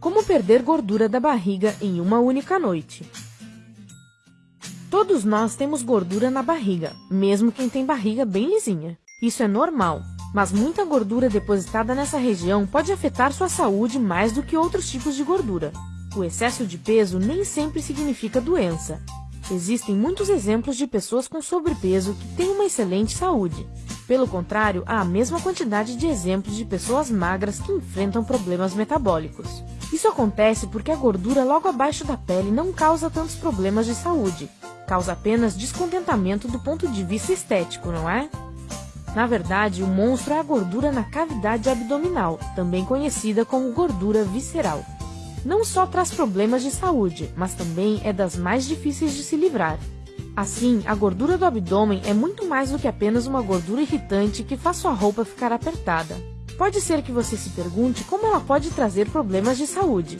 Como perder gordura da barriga em uma única noite. Todos nós temos gordura na barriga, mesmo quem tem barriga bem lisinha. Isso é normal, mas muita gordura depositada nessa região pode afetar sua saúde mais do que outros tipos de gordura. O excesso de peso nem sempre significa doença. Existem muitos exemplos de pessoas com sobrepeso que têm uma excelente saúde. Pelo contrário, há a mesma quantidade de exemplos de pessoas magras que enfrentam problemas metabólicos. Isso acontece porque a gordura logo abaixo da pele não causa tantos problemas de saúde. Causa apenas descontentamento do ponto de vista estético, não é? Na verdade, o monstro é a gordura na cavidade abdominal, também conhecida como gordura visceral. Não só traz problemas de saúde, mas também é das mais difíceis de se livrar. Assim, a gordura do abdômen é muito mais do que apenas uma gordura irritante que faz sua roupa ficar apertada. Pode ser que você se pergunte como ela pode trazer problemas de saúde.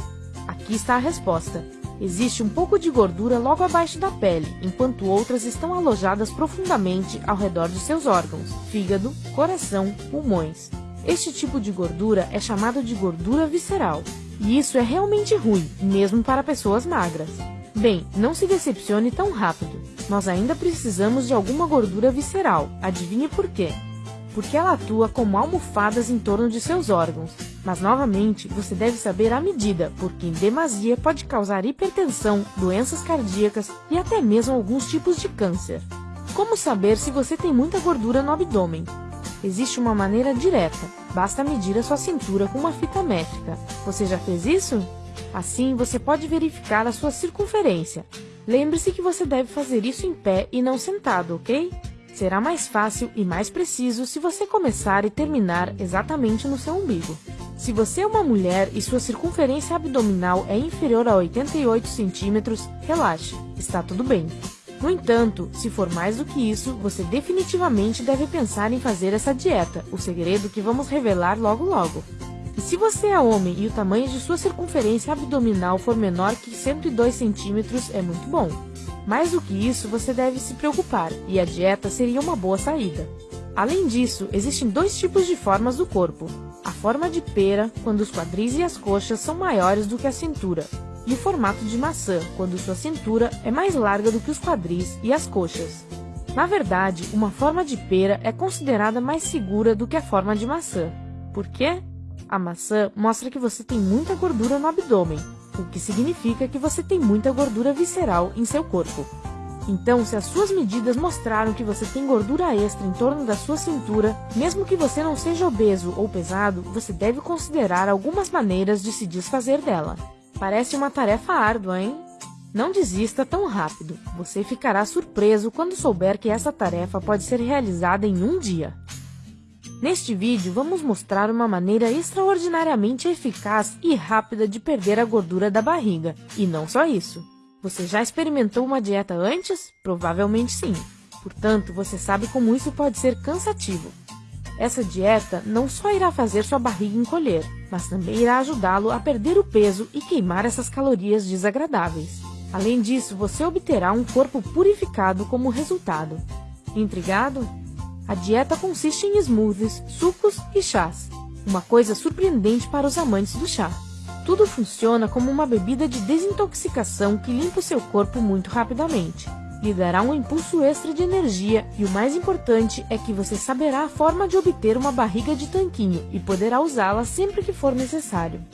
Aqui está a resposta. Existe um pouco de gordura logo abaixo da pele, enquanto outras estão alojadas profundamente ao redor de seus órgãos, fígado, coração, pulmões. Este tipo de gordura é chamado de gordura visceral, e isso é realmente ruim, mesmo para pessoas magras. Bem, não se decepcione tão rápido. Nós ainda precisamos de alguma gordura visceral. Adivinhe por quê? Porque ela atua como almofadas em torno de seus órgãos, mas novamente, você deve saber a medida, porque em demasia pode causar hipertensão, doenças cardíacas e até mesmo alguns tipos de câncer. Como saber se você tem muita gordura no abdômen? Existe uma maneira direta, basta medir a sua cintura com uma fita métrica. Você já fez isso? Assim, você pode verificar a sua circunferência. Lembre-se que você deve fazer isso em pé e não sentado, ok? Será mais fácil e mais preciso se você começar e terminar exatamente no seu umbigo. Se você é uma mulher e sua circunferência abdominal é inferior a 88 centímetros, relaxe, está tudo bem. No entanto, se for mais do que isso, você definitivamente deve pensar em fazer essa dieta, o segredo que vamos revelar logo logo. E se você é homem e o tamanho de sua circunferência abdominal for menor que 102 centímetros, é muito bom. Mais do que isso, você deve se preocupar, e a dieta seria uma boa saída. Além disso, existem dois tipos de formas do corpo, a forma de pera, quando os quadris e as coxas são maiores do que a cintura, e o formato de maçã, quando sua cintura é mais larga do que os quadris e as coxas. Na verdade, uma forma de pera é considerada mais segura do que a forma de maçã. Por quê? A maçã mostra que você tem muita gordura no abdômen, o que significa que você tem muita gordura visceral em seu corpo. Então, se as suas medidas mostraram que você tem gordura extra em torno da sua cintura, mesmo que você não seja obeso ou pesado, você deve considerar algumas maneiras de se desfazer dela. Parece uma tarefa árdua, hein? Não desista tão rápido. Você ficará surpreso quando souber que essa tarefa pode ser realizada em um dia. Neste vídeo, vamos mostrar uma maneira extraordinariamente eficaz e rápida de perder a gordura da barriga. E não só isso. Você já experimentou uma dieta antes? Provavelmente sim. Portanto, você sabe como isso pode ser cansativo. Essa dieta não só irá fazer sua barriga encolher, mas também irá ajudá-lo a perder o peso e queimar essas calorias desagradáveis. Além disso, você obterá um corpo purificado como resultado. Intrigado? A dieta consiste em smoothies, sucos e chás. Uma coisa surpreendente para os amantes do chá. Tudo funciona como uma bebida de desintoxicação que limpa o seu corpo muito rapidamente. Lhe dará um impulso extra de energia e o mais importante é que você saberá a forma de obter uma barriga de tanquinho e poderá usá-la sempre que for necessário.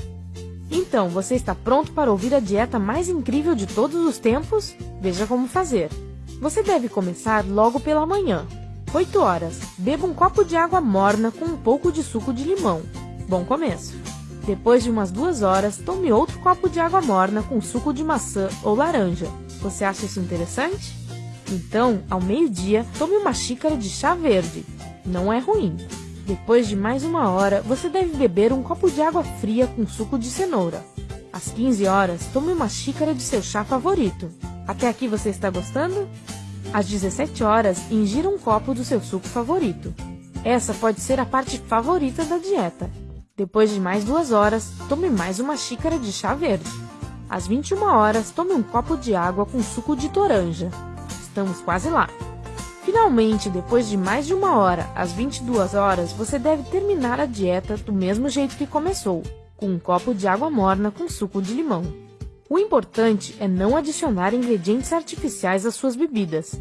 Então, você está pronto para ouvir a dieta mais incrível de todos os tempos? Veja como fazer. Você deve começar logo pela manhã. 8 horas. Beba um copo de água morna com um pouco de suco de limão. Bom começo. Depois de umas duas horas, tome outro copo de água morna com suco de maçã ou laranja. Você acha isso interessante? Então, ao meio-dia, tome uma xícara de chá verde. Não é ruim. Depois de mais uma hora, você deve beber um copo de água fria com suco de cenoura. Às 15 horas, tome uma xícara de seu chá favorito. Até aqui você está gostando? Às 17 horas, ingira um copo do seu suco favorito. Essa pode ser a parte favorita da dieta. Depois de mais duas horas, tome mais uma xícara de chá verde. Às 21 horas, tome um copo de água com suco de toranja. Estamos quase lá. Finalmente, depois de mais de uma hora, às 22 horas, você deve terminar a dieta do mesmo jeito que começou. com um copo de água morna com suco de limão. O importante é não adicionar ingredientes artificiais às suas bebidas.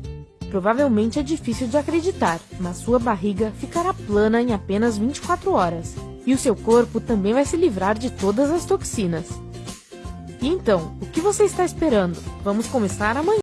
Provavelmente é difícil de acreditar, mas sua barriga ficará plana em apenas 24 horas. E o seu corpo também vai se livrar de todas as toxinas. E então, o que você está esperando? Vamos começar amanhã.